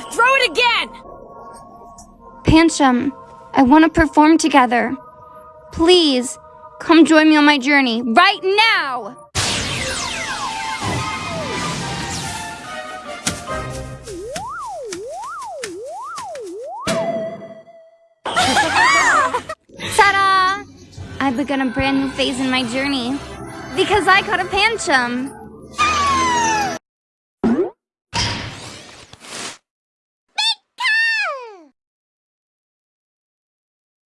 Throw it again, Pancham, I want to perform together. Please, come join me on my journey right now! Ta-da! I've begun a brand new phase in my journey. Because I caught a Pancham.